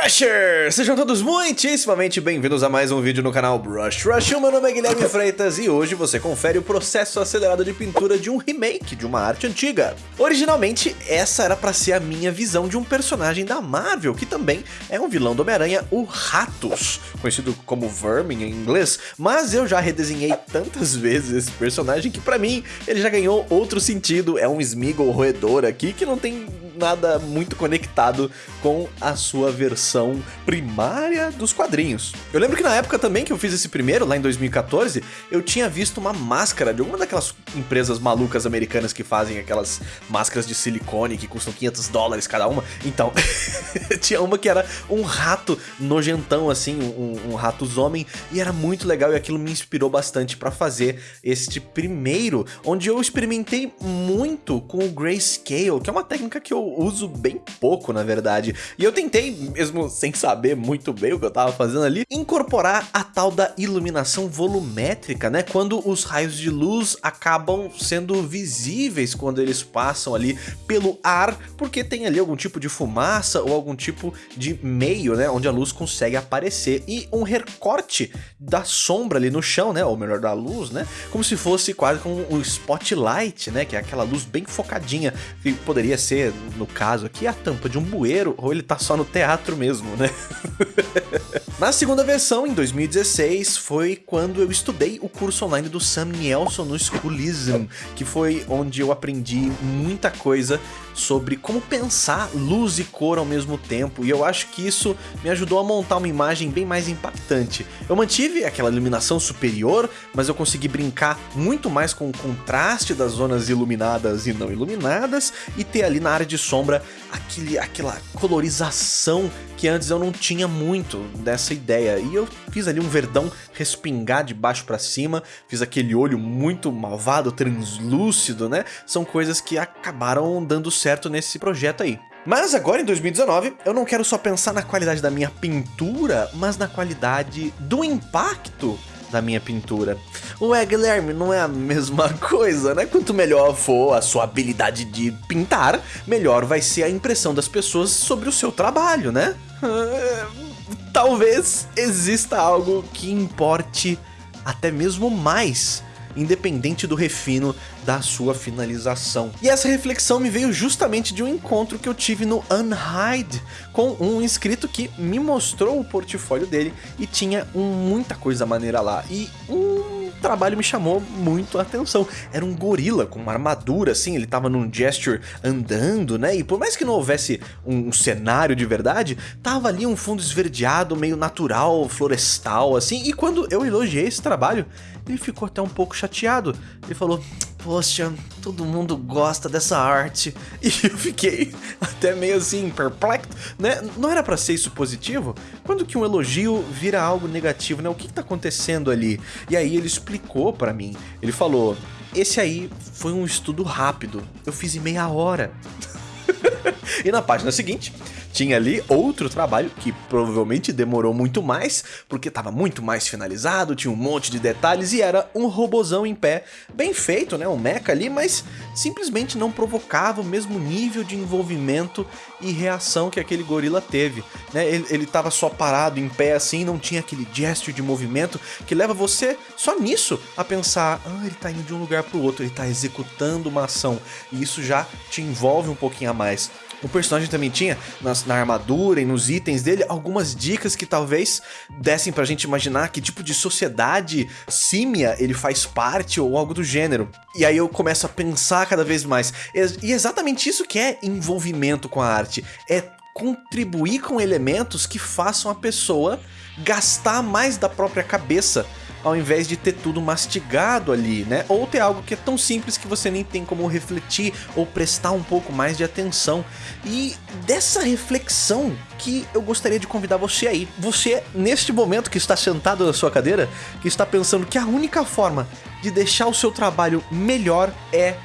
Brushers! Sejam todos muitíssimamente bem-vindos a mais um vídeo no canal Brush Rush. O meu nome é Guilherme Freitas e hoje você confere o processo acelerado de pintura de um remake de uma arte antiga. Originalmente, essa era pra ser a minha visão de um personagem da Marvel, que também é um vilão do Homem-Aranha, o Ratos, conhecido como Vermin em inglês, mas eu já redesenhei tantas vezes esse personagem que pra mim ele já ganhou outro sentido, é um Smeagol roedor aqui que não tem nada muito conectado com a sua versão primária dos quadrinhos. Eu lembro que na época também que eu fiz esse primeiro, lá em 2014, eu tinha visto uma máscara de alguma daquelas empresas malucas americanas que fazem aquelas máscaras de silicone que custam 500 dólares cada uma. Então, tinha uma que era um rato nojentão, assim, um, um rato homem, e era muito legal e aquilo me inspirou bastante para fazer este primeiro, onde eu experimentei muito com o Grayscale, que é uma técnica que eu uso bem pouco, na verdade. E eu tentei, mesmo sem saber muito bem o que eu tava fazendo ali, incorporar a tal da iluminação volumétrica, né? Quando os raios de luz acabam sendo visíveis quando eles passam ali pelo ar, porque tem ali algum tipo de fumaça ou algum tipo de meio, né? Onde a luz consegue aparecer. E um recorte da sombra ali no chão, né? Ou melhor, da luz, né? Como se fosse quase como um spotlight, né? Que é aquela luz bem focadinha, que poderia ser no caso aqui, a tampa de um bueiro, ou ele tá só no teatro mesmo, né? Na segunda versão, em 2016, foi quando eu estudei o curso online do Sam Nielsen no Schoolism, que foi onde eu aprendi muita coisa sobre como pensar luz e cor ao mesmo tempo, e eu acho que isso me ajudou a montar uma imagem bem mais impactante. Eu mantive aquela iluminação superior, mas eu consegui brincar muito mais com o contraste das zonas iluminadas e não iluminadas, e ter ali na área de sombra aquele, aquela colorização que antes eu não tinha muito dessa ideia. E eu fiz ali um verdão respingar de baixo para cima, fiz aquele olho muito malvado, translúcido, né? São coisas que acabaram dando certo nesse projeto aí. Mas agora em 2019, eu não quero só pensar na qualidade da minha pintura, mas na qualidade do impacto da minha pintura. Ué, Guilherme, não é a mesma coisa, né? Quanto melhor for a sua habilidade de pintar, melhor vai ser a impressão das pessoas sobre o seu trabalho, né? Talvez exista algo que importe até mesmo mais independente do refino da sua finalização. E essa reflexão me veio justamente de um encontro que eu tive no Unhide com um inscrito que me mostrou o portfólio dele e tinha muita coisa maneira lá. E um trabalho me chamou muito a atenção. Era um gorila com uma armadura, assim, ele tava num gesture andando, né? E por mais que não houvesse um cenário de verdade, tava ali um fundo esverdeado, meio natural, florestal, assim. E quando eu elogiei esse trabalho, ele ficou até um pouco chateado. Ele falou, poxa, todo mundo gosta dessa arte. E eu fiquei até meio assim, perplexo, né? Não era para ser isso positivo? Quando que um elogio vira algo negativo, né? O que, que tá acontecendo ali? E aí ele explicou para mim. Ele falou, esse aí foi um estudo rápido, eu fiz em meia hora. e na página seguinte, tinha ali outro trabalho que provavelmente demorou muito mais, porque estava muito mais finalizado, tinha um monte de detalhes e era um robozão em pé, bem feito, né, um mecha ali, mas simplesmente não provocava o mesmo nível de envolvimento e reação que aquele gorila teve, né? Ele, ele tava só parado em pé assim, não tinha aquele gesto de movimento que leva você só nisso a pensar, ah, ele tá indo de um lugar pro outro, ele tá executando uma ação, e isso já te envolve um pouquinho a mais. O personagem também tinha, na, na, armadura e nos itens dele, algumas dicas que talvez dessem pra gente imaginar que tipo de sociedade símia ele faz parte ou algo do gênero. E aí eu começo a pensar cada vez mais. E exatamente isso que é envolvimento com a arte. É contribuir com elementos que façam a pessoa gastar mais da própria cabeça ao invés de ter tudo mastigado ali, né? Ou ter algo que é tão simples que você nem tem como refletir ou prestar um pouco mais de atenção. E dessa reflexão que eu gostaria de convidar você aí. Você, neste momento que está sentado na sua cadeira, que está pensando que a única forma de deixar o seu trabalho melhor é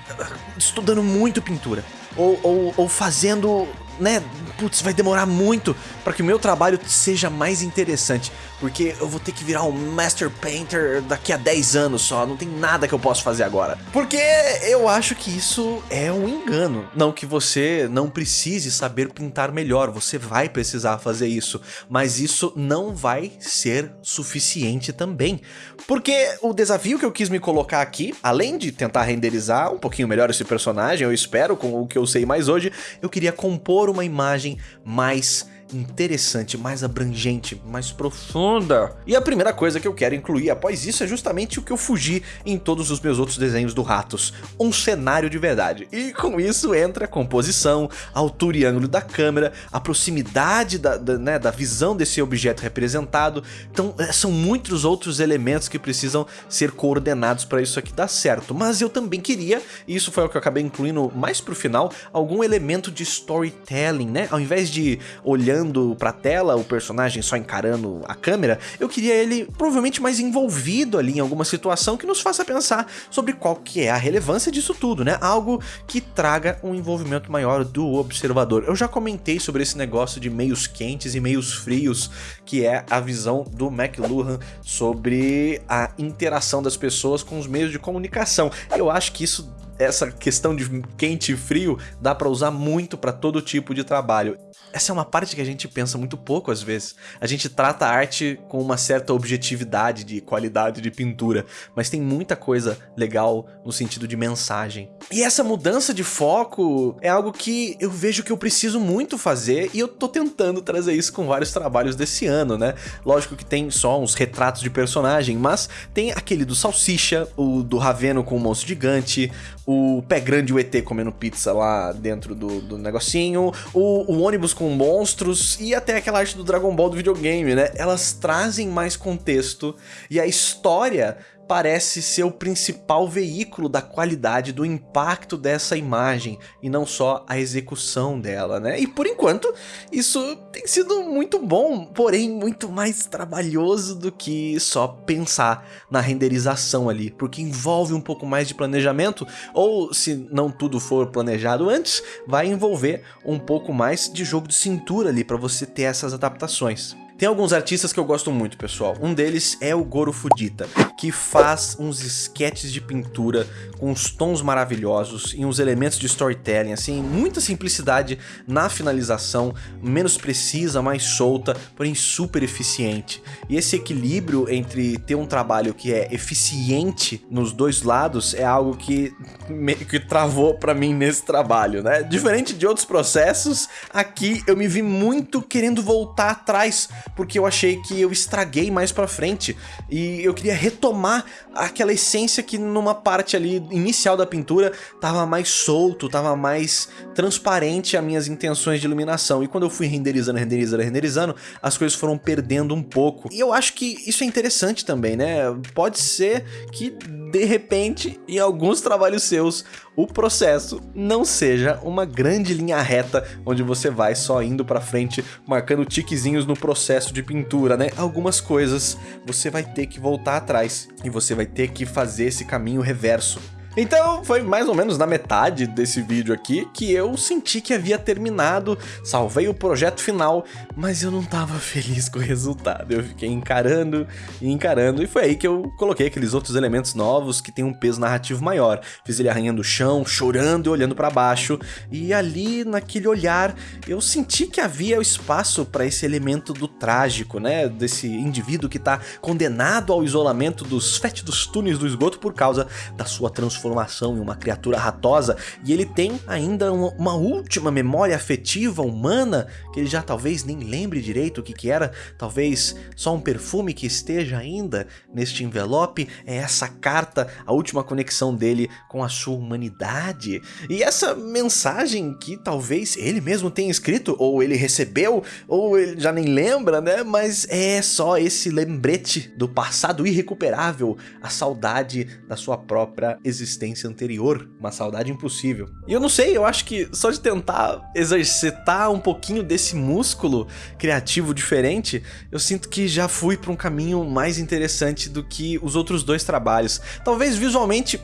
estudando muito pintura. Ou, ou, ou fazendo né, putz, vai demorar muito para que o meu trabalho seja mais interessante, porque eu vou ter que virar um Master Painter daqui a 10 anos só, não tem nada que eu possa fazer agora. Porque eu acho que isso é um engano. Não que você não precise saber pintar melhor, você vai precisar fazer isso, mas isso não vai ser suficiente também. Porque o desafio que eu quis me colocar aqui, além de tentar renderizar um pouquinho melhor esse personagem, eu espero, com o que eu sei mais hoje, eu queria compor uma imagem mais interessante, mais abrangente, mais profunda. E a primeira coisa que eu quero incluir após isso é justamente o que eu fugi em todos os meus outros desenhos do Ratos, um cenário de verdade. E com isso entra a composição, a altura e ângulo da câmera, a proximidade da, da, né, da visão desse objeto representado. Então é, são muitos outros elementos que precisam ser coordenados para isso aqui dar certo. Mas eu também queria, e isso foi o que eu acabei incluindo mais pro final, algum elemento de storytelling, né? Ao invés de olhando olhando pra tela, o personagem só encarando a câmera, eu queria ele provavelmente mais envolvido ali em alguma situação que nos faça pensar sobre qual que é a relevância disso tudo, né? Algo que traga um envolvimento maior do observador. Eu já comentei sobre esse negócio de meios quentes e meios frios, que é a visão do McLuhan sobre a interação das pessoas com os meios de comunicação. Eu acho que isso essa questão de quente e frio dá para usar muito para todo tipo de trabalho. Essa é uma parte que a gente pensa muito pouco às vezes. A gente trata a arte com uma certa objetividade de qualidade de pintura, mas tem muita coisa legal no sentido de mensagem. E essa mudança de foco é algo que eu vejo que eu preciso muito fazer e eu tô tentando trazer isso com vários trabalhos desse ano, né? Lógico que tem só uns retratos de personagem, mas tem aquele do Salsicha, o do Raveno com o monstro gigante, o pé grande o ET comendo pizza lá dentro do, do negocinho, o, o, ônibus com monstros e até aquela arte do Dragon Ball do videogame, né? Elas trazem mais contexto e a história parece ser o principal veículo da qualidade do impacto dessa imagem e não só a execução dela, né? E por enquanto isso tem sido muito bom, porém muito mais trabalhoso do que só pensar na renderização ali, porque envolve um pouco mais de planejamento ou se não tudo for planejado antes, vai envolver um pouco mais de jogo de cintura ali para você ter essas adaptações. Tem alguns artistas que eu gosto muito, pessoal. Um deles é o Goro Fujita, que faz uns sketches de pintura com uns tons maravilhosos e uns elementos de storytelling, assim, muita simplicidade na finalização, menos precisa, mais solta, porém super eficiente. E esse equilíbrio entre ter um trabalho que é eficiente nos dois lados é algo que meio que travou para mim nesse trabalho, né? Diferente de outros processos, aqui eu me vi muito querendo voltar atrás porque eu achei que eu estraguei mais pra frente. E eu queria retomar aquela essência que numa parte ali inicial da pintura tava mais solto, tava mais transparente as minhas intenções de iluminação. E quando eu fui renderizando, renderizando, renderizando, as coisas foram perdendo um pouco. E eu acho que isso é interessante também, né? Pode ser que de repente, em alguns trabalhos seus, o processo não seja uma grande linha reta onde você vai só indo para frente, marcando tiquezinhos no processo de pintura, né? Algumas coisas você vai ter que voltar atrás e você vai ter que fazer esse caminho reverso. Então foi mais ou menos na metade desse vídeo aqui que eu senti que havia terminado, salvei o projeto final, mas eu não tava feliz com o resultado. Eu fiquei encarando e encarando e foi aí que eu coloquei aqueles outros elementos novos que tem um peso narrativo maior. Fiz ele arranhando o chão, chorando e olhando para baixo e ali naquele olhar eu senti que havia espaço para esse elemento do trágico, né? Desse indivíduo que tá condenado ao isolamento dos fétidos túneis do esgoto por causa da sua transformação transformação em uma criatura ratosa e ele tem ainda uma, uma, última memória afetiva humana que ele já talvez nem lembre direito o que, que era, talvez só um perfume que esteja ainda neste envelope, é essa carta, a última conexão dele com a sua humanidade. E essa mensagem que talvez ele mesmo tenha escrito, ou ele recebeu, ou ele já nem lembra, né? Mas é só esse lembrete do passado irrecuperável, a saudade da sua própria existência existência anterior, uma saudade impossível. E eu não sei, eu acho que só de tentar exercitar um pouquinho desse músculo criativo diferente, eu sinto que já fui para um caminho mais interessante do que os outros dois trabalhos. Talvez visualmente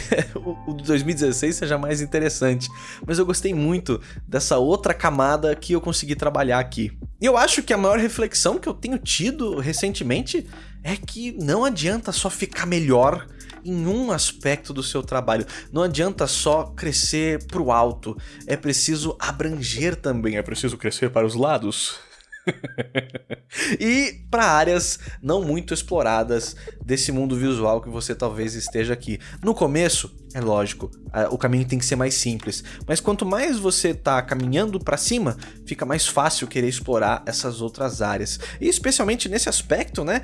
o 2016 seja mais interessante, mas eu gostei muito dessa outra camada que eu consegui trabalhar aqui. E eu acho que a maior reflexão que eu tenho tido recentemente é que não adianta só ficar melhor em um aspecto do seu trabalho. Não adianta só crescer para o alto, é preciso abranger também, é preciso crescer para os lados. e para áreas não muito exploradas desse mundo visual que você talvez esteja aqui. No começo, é lógico, o caminho tem que ser mais simples, mas quanto mais você está caminhando para cima, fica mais fácil querer explorar essas outras áreas. E especialmente nesse aspecto, né,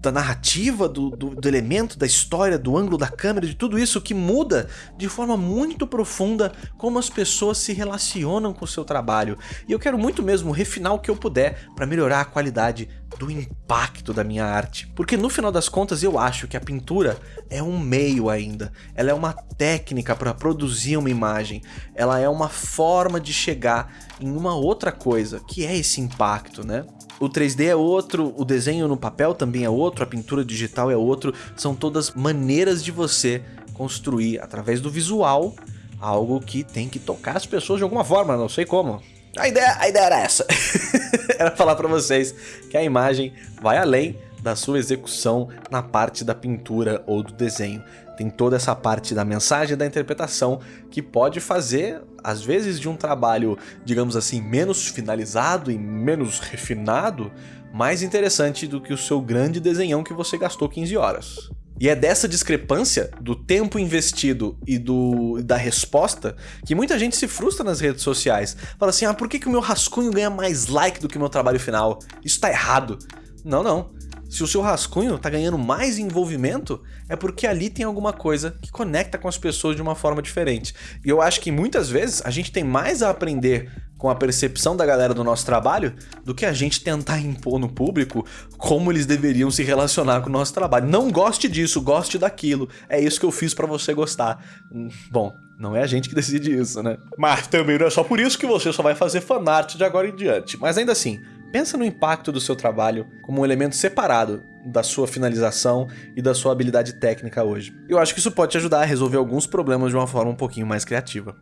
da narrativa, do, do, do elemento, da história, do ângulo da câmera, de tudo isso que muda de forma muito profunda como as pessoas se relacionam com o seu trabalho. E eu quero muito mesmo refinar o que eu puder para melhorar a qualidade do impacto da minha arte. Porque no final das contas eu acho que a pintura é um meio ainda, ela é uma técnica para produzir uma imagem, ela é uma forma de chegar em uma outra coisa, que é esse impacto, né? O 3D é outro, o desenho no papel também é outro, a pintura digital é outro, são todas maneiras de você construir através do visual algo que tem que tocar as pessoas de alguma forma, não sei como. A ideia, a ideia era essa. era falar para vocês que a imagem vai além da sua execução na parte da pintura ou do desenho. Tem toda essa parte da mensagem da interpretação que pode fazer, às vezes, de um trabalho, digamos assim, menos finalizado e menos refinado, mais interessante do que o seu grande desenhão que você gastou 15 horas. E é dessa discrepância do tempo investido e do, da resposta que muita gente se frustra nas redes sociais. Fala assim, ah, por que, que o meu rascunho ganha mais like do que o meu trabalho final? Isso tá errado. Não, não. Se o seu rascunho tá ganhando mais envolvimento, é porque ali tem alguma coisa que conecta com as pessoas de uma forma diferente. E eu acho que muitas vezes a gente tem mais a aprender com a percepção da galera do nosso trabalho do que a gente tentar impor no público como eles deveriam se relacionar com o nosso trabalho. Não goste disso, goste daquilo. É isso que eu fiz para você gostar. Hum, bom, não é a gente que decide isso, né? Mas também não é só por isso que você só vai fazer fanart de agora em diante. Mas ainda assim, pensa no impacto do seu trabalho como um elemento separado da sua finalização e da sua habilidade técnica hoje. Eu acho que isso pode te ajudar a resolver alguns problemas de uma forma um pouquinho mais criativa.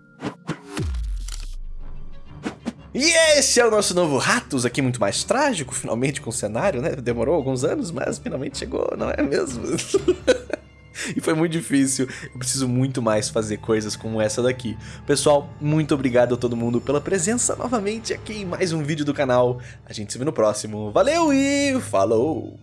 E esse é o nosso novo Ratos, aqui muito mais trágico, finalmente com o cenário, né? Demorou alguns anos, mas finalmente chegou, não é mesmo? e foi muito difícil. Eu preciso muito mais fazer coisas como essa daqui. Pessoal, muito obrigado a todo mundo pela presença novamente aqui em mais um vídeo do canal. A gente se vê no próximo. Valeu e falou!